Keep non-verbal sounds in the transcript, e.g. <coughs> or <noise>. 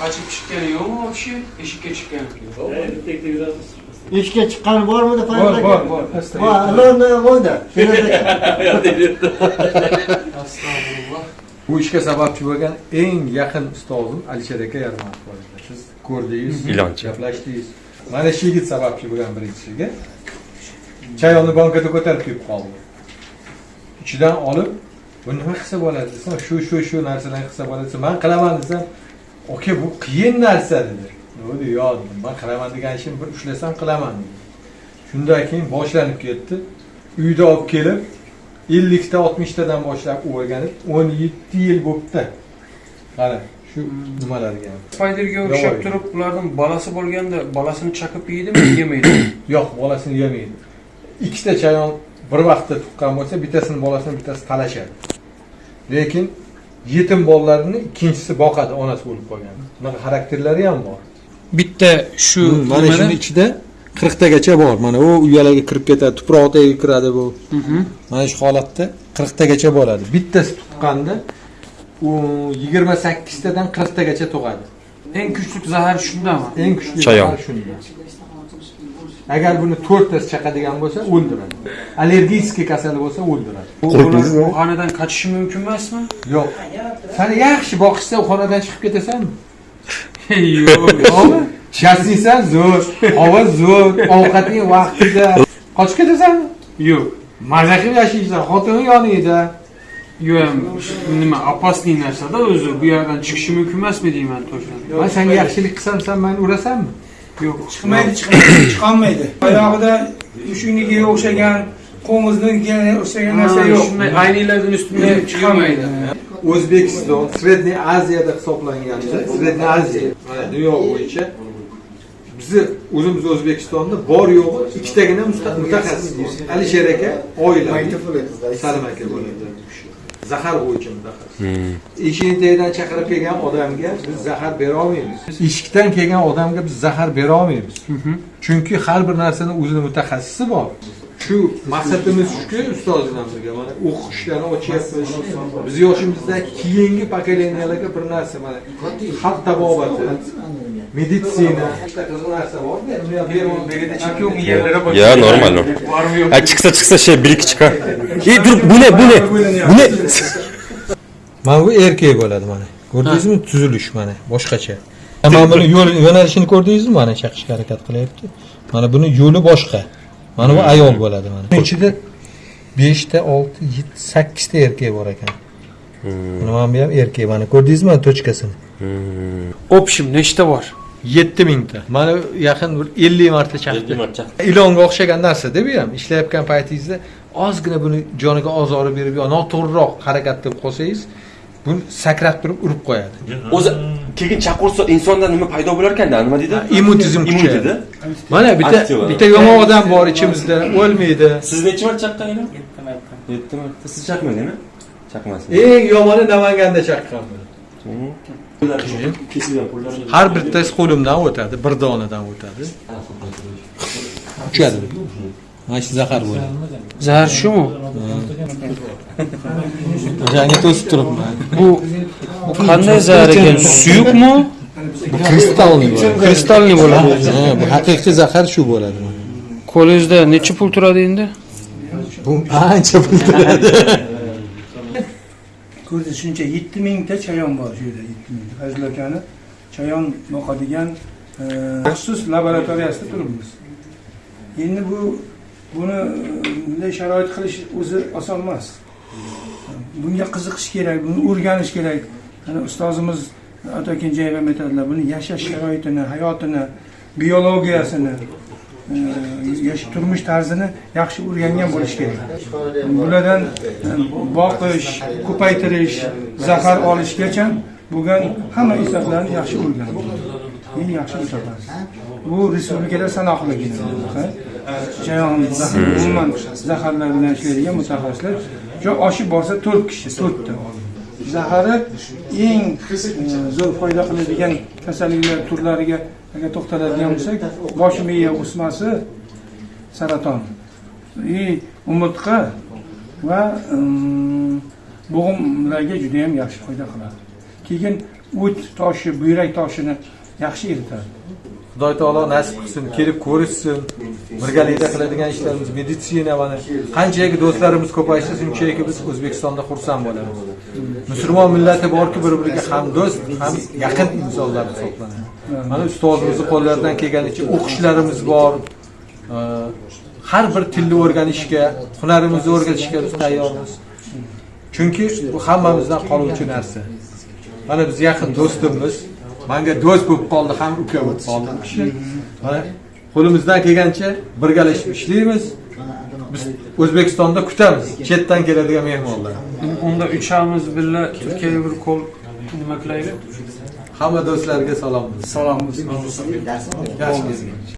Kaçıp chiqqani yo'qmi kishi eshikka chiqqan bittalikda yuramiz eshikka chiqqani bormidi bor bor bor. Pastda bor ilonni qo'ydi astag'firulloh. Bu ishga sababchi bo'lgan eng yaqin ustozim alisher aka yarmatov edi. siz ko'rdingiz <laughs> gaplashdingiz. Mana shu yigit sababchi bo'lgan birinchisiga. Chayonni bankada ko'tarib kelib qoldi. Ichidan olib bu nima qilsa bo'ladi? desam shu shu shu narsalarni qilsa bo'ladi desa man qilaman desam aka bu qiyin narsa dedi. Dedi? Yo dedim man qilaman degan ishimni bir ushlasam qilaman dedi. Shundan keyin boshlanib ketdi. Uyda olib kelib ellikta oltmishtadan boshlab o'rganib o'n yetti yil bo'libdi qara shu nimalarga spiderga o'xshab turib ulardan bolasi bo'lganda bolasini chaqib yeydimi yemaydi? <coughs> Yo'q bolasini yemaydi. Ikkita chayon bir vaqtda tuqqan bo'lsa bittasini bolasini bittasi talashadi. Lekin yetim bolalarini ikkinchisi boqadi onasi o'lib qolgan. Bunaqa xarakterlari ham bor. Bitta shu mana shuni ichida qirqtagacha bor. Mana u uyalarga kirib ketadi tuproq tagiga kiradi bu. Mana shu holatda qirqtagacha bo'ladi bittasi tuqqanda u yigirma sakkiztadan qirqtagacha tug'adi eng kuchli zahar shundami eng kuchli Chayon. zahar shunda. Agar buni to'rttasi chaqadigan bo'lsa o'ldiradi. Allergический kasali bo'lsa o'ldiradi. Bu xonadan qochishi mumkin emasmi? Yo'q. Sani yaxshi boqishsa u xonadan chiqib ketasanmi yo'q. Yo'qmi shassiysan zo'r havo zo'r ovqating vaqtida. Qochib ketasanmi yo'q. Maza qilib yashaysan xotining yoningda yo'q nima опасный narsada o'zi bu yerdan chiqishi mumkin emasmi deyman точно man senga yaxshilik qilsam sen mani urasanmi? Yo'q chiqmaydi chiqmaydi <coughs> chiqolmaydi. Oyog'ida mushuknikiga o'xshagan qo'ng'iznikiga o'xshagan narsa yo'q. shunday ayniylardan ustida chiqolmaydi. o'zbekiston sredniy aziyada hisoblanganda sredniy aziya. Mana dunyo bo'yicha bizni o'zimiz o'zbekistonda bor yo'g'i ikkitagina mutaxassis. Bor alisher aka oila salim aka bo'ladi zahar bo'yicha mutaxassis eshikni tagidan chaqirib kelgan odamga biz zahar bera olmaymiz. Eshikdan kelgan odamga biz zahar bera olmaymiz. Chunki har bir narsani o'zini mutaxassisi bor. Shu maqsadimiz shuki ustoz bilan birga mana o'qishlarni ochyapmiz. Biz yoshimizdan keyingi pokoleniyalarga bir narsa mana xalq tabobati bor Ya normal Ha chiqsa chiqsa şey bir iki çıkar. İyi dur bu ne bu ne? Bu ne? mana bu erkak bo'ladi mana ko'rdingizmi tuzilish mana boshqacha mana buni yo'l yo'nalishini ko'rdingizmi mana chaqishga harakat qilyapti mana buni yo'li boshqa mana bu ayol bo'ladi mana ichida beshta olti yetti sakkizta erkak bor ekan mana mana bu ham erkak mana ko'rdingizmi mana tochkasini общем nechta bor yetti mingta mana yaqin bir ellik marta chaqdi ilonga o'xshagan narsada bu ham ishlayotgan paytingizda ozgina buni joniga ozori berib yo noto'g'riroq harakat qilib qolsangiz buni sakrab turib urib qo'yadi O'zi keyin chaqirsa insonda nima paydo bo'lar ekanda nima deydi? Immun kuchayadi dedi. mana bitta bitta yomon odam bor ichimizda o'lmaydi Siz necha marta chaqqan endi? 7 marta. Siz chaqmadingmi? Chaqmasin. eng yomoni namanganda chaqqan qo'llar. har bittasi qo'limdan o'tadi bir donadan o'tadi. Uchadi mana shu zahar bo'ladi zahar shumi o'shanga to'sib turibman. Bu bu qanday zahar ekan? Suyuqmi bu kristalniy bo'ladi kristalniy bo'ladi Ha, bu haqiqiy zahar shu bo'ladi. Qo'lingizda necha pul turadi endi? Bu ancha pul turadi ko'rdi shuncha yetti mingta chayon bor shu yerda yetti mingta fazil akani chayon boqadigan e, maxsus laboratoriyasida turibmiz. Endi bu buni e, bunday sharoit qilish o'zi oson emas. Bunga qiziqish kerak buni o'rganish kerak. Ana ustozimiz ato kenjayev ham aytadilar buni yashash sharoitini hayotini biologiyasini e, turmush tarzini yaxshi o'rgangan bo'lish kerak. Bulardan e, boqish ko'paytirish zahar olishgacha bo'lgan hamma insonlarni yaxshi o'rganib eng yaxshi mutaxassis bu respublikada sanoqligina chayon zahar umuman zaharlar bilan ishlaydigan mutaxassislar shu oshib borsa to'rt kishi to'rtta. Zahari eng e, zo'r foyda qiladigan kasalliklar turlariga agar to'xtaladigan bo'lsak bosh miya o'smasi saraton. И umurtqa va bo'g'imlarga juda yam yaxshi foyda qiladi. Keyin o't toshi buyrak toshini yaxshi eritadi. Xudoy taolo nasib qilsin kelib ko'rishsin birgalikda qiladigan ishlarimiz meditsina mana qanchaki do'stlarimiz ko'paysa shunchaki biz o'zbekistonda xursand bo'lamiz. Musulmon millati borki bir biriga ham do'st ham yaqin insonlar hisoblanadi. Mana ustozimizni qo'llaridan kelganicha o'qishlarimiz bor. Har bir tilni o'rganishga hunarimizni o'rgatishga biz tayyormiz. Chunki bu hammamizdan qoluvchi narsa. Mana biz yaqin do'stimiz. Manga do'st bo'lib qoldi ham uka bo'lib qoldi. mana qo'limizdan kelgancha birgalashib ishlaymiz. Biz o'zbekistonda kutamiz chetdan keladigan mehmonlar. Unda uchamiz birga turkiyaga bir qo'l nima qilaylik? Hamma do'stlarga salom. Salomimiz yaxshi